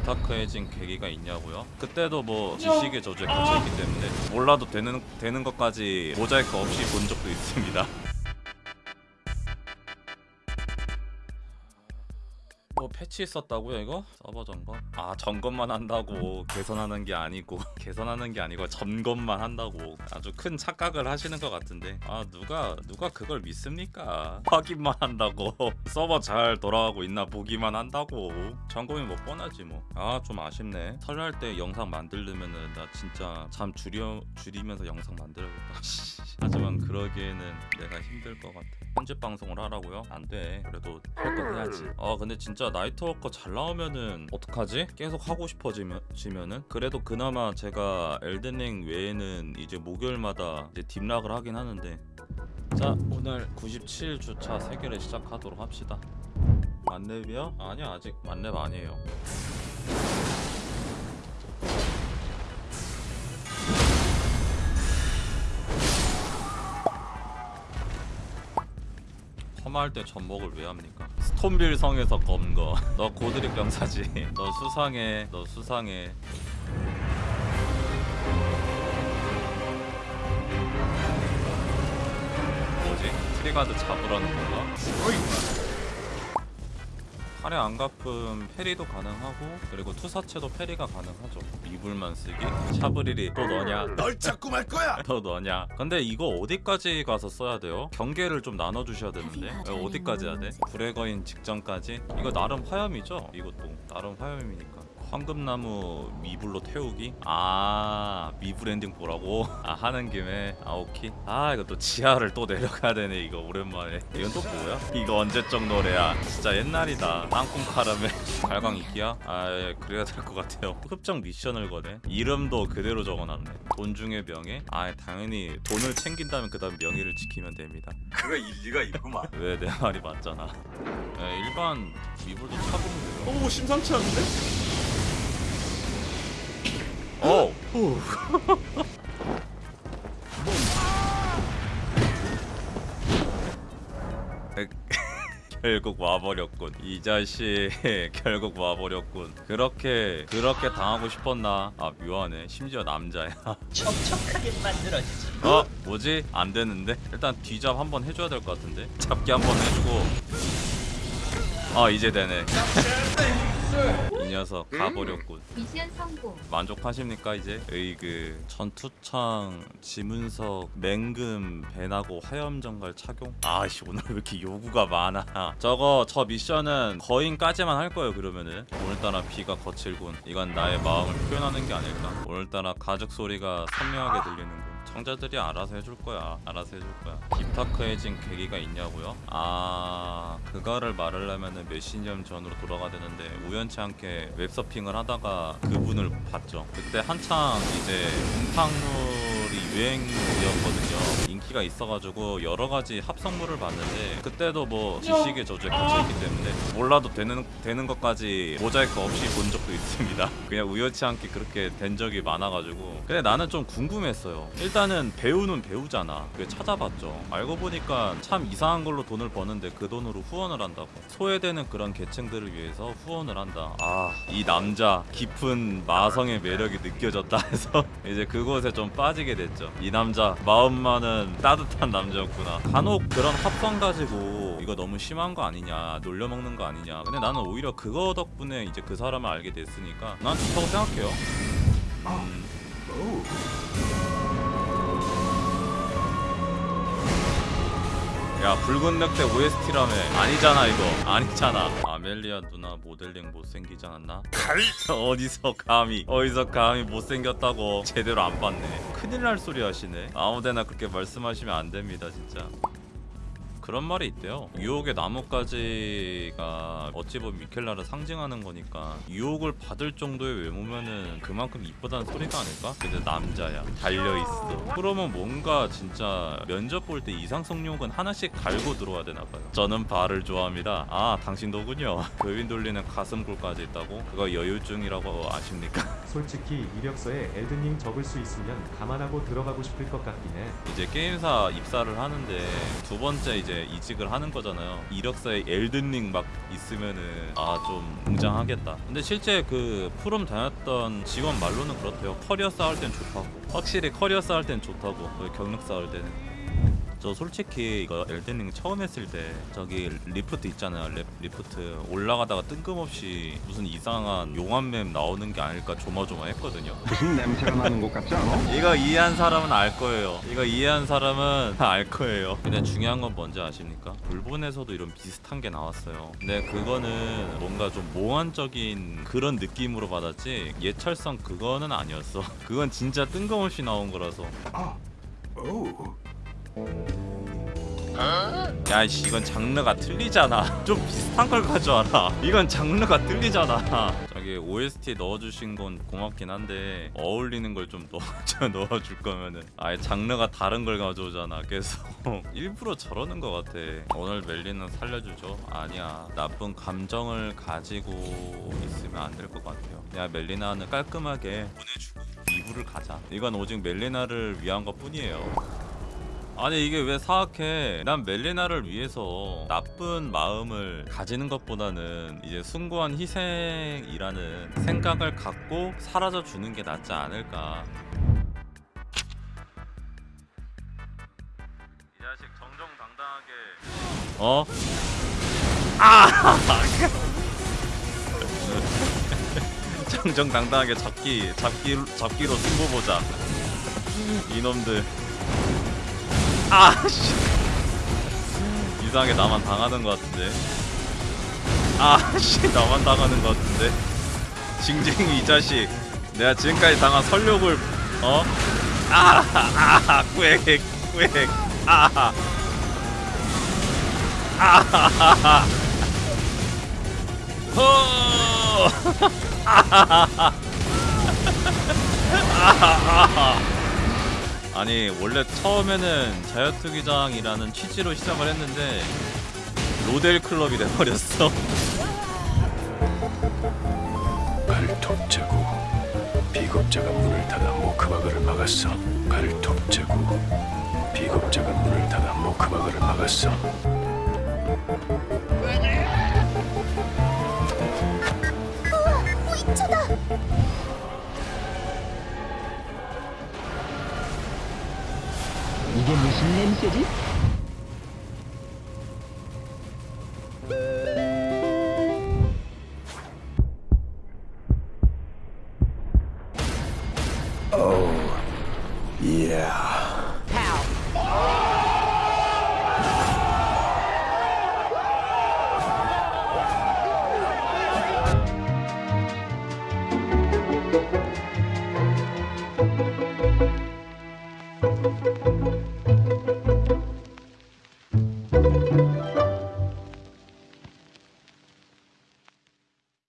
딥다크해진 계기가 있냐고요? 그때도 뭐 지식의 저주에 갇혀있기 때문에 몰라도 되는 되는 것까지 모자이크 없이 본 적도 있습니다. 패치 있었다고요 이거? 서버 점검? 아 점검만 한다고. 개선하는 게 아니고. 개선하는 게 아니고 점검만 한다고. 아주 큰 착각을 하시는 것 같은데. 아 누가 누가 그걸 믿습니까? 확인만 한다고. 서버 잘 돌아가고 있나 보기만 한다고. 점검이 뭐 뻔하지 뭐 아 좀 아쉽네. 설날 때 영상 만들려면은 나 진짜 잠 줄여 줄이면서 영상 만들어야겠다. 하지만 그러기에는 내가 힘들 것 같아. 편집 방송을 하라고요? 안돼. 그래도 할 거 해야지. 아 근데 진짜 나이 트워커 잘 나오면은 어떡하지? 계속 하고 싶어지면은 그래도 그나마 제가 엘든링 외에는 이제 목요일마다 이제 딥락을 하긴 하는데 자 오늘 97주차 3개를 시작하도록 합시다 만렙이요? 아니요 아직 만렙 아니에요 험할 때 전복을 왜 합니까? 스톤빌 성에서 검거. 너 고드릭 병사지. 너 수상해. 너 수상해. 뭐지? 트리가드 잡으라는 건가? 할애 안 갚음 페리도 가능하고 그리고 투사체도 페리가 가능하죠 이불만 쓰기 샤브리리 또 너냐 널 찾고 말 거야. 또 너냐 근데 이거 어디까지 가서 써야 돼요? 경계를 좀 나눠주셔야 되는데 왜 어디까지 해야 돼? 불의 거인 직전까지? 이거 나름 화염이죠? 이것도 나름 화염이니까 황금나무 미불로 태우기? 아 미불 엔딩 보라고? 아 하는 김에 아 오케이 아 이거 또 지하를 또 내려가야 되네 이거 오랜만에 이건 또 뭐야? 이거 언제적 노래야 진짜 옛날이다 땅콩 카라멜 발광 이기야? 아 예, 그래야 될 것 같아요 흡정 미션을 거네 이름도 그대로 적어놨네 돈 중에 명예? 아 당연히 돈을 챙긴다면 그 다음 명예를 지키면 됩니다 그거 일리가 있구만. 왜 내 말이 맞잖아 예, 일반 미불도 차보면 돼요 오 심상치 않은데? 어! 결국 와버렸군. 이 자식. 결국 와버렸군. 그렇게 그렇게 당하고 싶었나? 아 묘하네. 심지어 남자야. 촉촉하게 만들어주지. 어? 뭐지? 안 되는데? 일단 뒤잡 한번 해줘야 될 것 같은데? 잡기 한번 해주고. 아 이제 되네. 이 녀석 가버렸군. 미션 성공. 만족하십니까 이제? 으이그 전투창 지문석 맹금 배나고 화염정갈 착용? 아씨 오늘 왜 이렇게 요구가 많아? 저거 저 미션은 거인까지만 할 거예요 그러면은. 오늘따라 비가 거칠군. 이건 나의 마음을 표현하는 게 아닐까? 오늘따라 가죽 소리가 선명하게 들리는군 청자들이 알아서 해줄 거야. 알아서 해줄 거야. 딥타크해진 계기가 있냐고요? 아 그거를 말하려면은 몇십 년 전으로 돌아가 되는데 우연치 않게 웹서핑을 하다가 그분을 봤죠. 그때 한창 이제 음탕물이 유행이었거든요 인기가 있어가지고 여러 가지 합성물을 봤는데 그때도 뭐 지식의 저주에 갇혀있기 때문에 몰라도 되는 되는 것까지 모자이크 없이 본 적도 있습니다. 그냥 우연치 않게 그렇게 된 적이 많아가지고. 근데 나는 좀 궁금했어요. 일단은 배우는 배우잖아. 그 찾아봤죠. 알고 보니까 참 이상한 걸로 돈을 버는데 그 돈으로 후원을 한다고. 소외되는 그런 계층들을 위해서 후원을 한다. 아 이 남자 깊은 마성의 매력이 느껴졌다 해서 이제 그곳에 좀 빠지게 됐죠. 이 남자 마음만은 따뜻한 남자였구나. 간혹 그런 합성 가지고 이거 너무 심한 거 아니냐 놀려먹는 거 아니냐. 근데 나는 오히려 그거 덕분에 이제 그 사람을 알게 됐으니까 난 좋다고 생각해요. 음, 야 붉은 늑대 OST라며. 아니잖아 이거. 아니잖아 아멜리아 누나 모델링 못생기지 않았나? 어디서 감히 어디서 감히 못생겼다고 제대로 안 봤네. 큰일 날 소리 하시네. 아무데나 그렇게 말씀하시면 안 됩니다 진짜 그런 말이 있대요 유혹의 나뭇가지가 어찌 보면 미켈라를 상징하는 거니까 유혹을 받을 정도의 외모면은 그만큼 이쁘다는 소리가 아닐까? 근데 남자야 달려있어 그러면 뭔가 진짜 면접 볼 때 이상성 욕은 하나씩 갈고 들어와야 되나봐요 저는 발을 좋아합니다 아 당신도군요 교인 돌리는 가슴골까지 있다고? 그거 여유증이라고 아십니까? 솔직히 이력서에 엘든님 적을 수 있으면 감안하고 들어가고 싶을 것 같긴 해. 이제 게임사 입사를 하는데 두 번째 이제 이직을 하는 거잖아요. 이력서에 엘든링 막 있으면은 아 좀 웅장하겠다. 근데 실제 그 프롬 다녔던 직원 말로는 그렇대요. 커리어 쌓을 땐 좋다고. 확실히 커리어 쌓을 땐 좋다고. 그 경력 쌓을 때는. 저 솔직히 이거 엘든링 처음 했을 때 저기 리프트 있잖아요. 리, 리프트 올라가다가 뜬금없이 무슨 이상한 용암맵 나오는 게 아닐까 조마조마했거든요. 무슨 냄새가 나는 것 같지 않아? 이거 이해한 사람은 알 거예요. 이거 이해한 사람은 알 거예요. 근데 중요한 건 뭔지 아십니까? 블본에서도 이런 비슷한 게 나왔어요. 근데 그거는 뭔가 좀 몽환적인 그런 느낌으로 받았지 용철성 그거는 아니었어. 그건 진짜 뜬금없이 나온 거라서. 오. 야이씨 이건 장르가 틀리잖아. 좀 비슷한 걸 가져와라. 이건 장르가 틀리잖아. 저기 OST 넣어주신 건 고맙긴 한데 어울리는 걸 좀 넣어, 넣어줄 거면은. 아예 장르가 다른 걸 가져오잖아. 계속 일부러 저러는 것 같아. 오늘 멜리는 살려주죠. 아니야. 나쁜 감정을 가지고 있으면 안 될 것 같아요. 야 멜리나는 깔끔하게 보내주고 2부를 가자. 이건 오직 멜리나를 위한 것 뿐이에요 아니 이게 왜 사악해? 난 멜리나를 위해서 나쁜 마음을 가지는 것보다는 이제 숭고한 희생이라는 생각을 갖고 사라져 주는 게 낫지 않을까. 이 자식 정정당당하게. 어? 아! 정정당당하게 잡기 잡기 잡기로 승부 보자. 이놈들 아씨. 이상하게 나만 당하는 것 같은데. 아씨. 나만 당하는 것 같은데. 징징이 이 자식. 내가 지금까지 당한 설욕을 어? 아아 꾸액 꾸액 아 아하하하 허 아하하하 아하하하 아니 원래 처음에는 자유투기장이라는 취지로 시작을 했는데 로델 클럽이 돼버렸어. 발톱자국 비겁자가 문을 닫아 모크바그를 막았어. 발톱자국 비겁자가 문을 닫아 모크바그를 막았어 même que 10.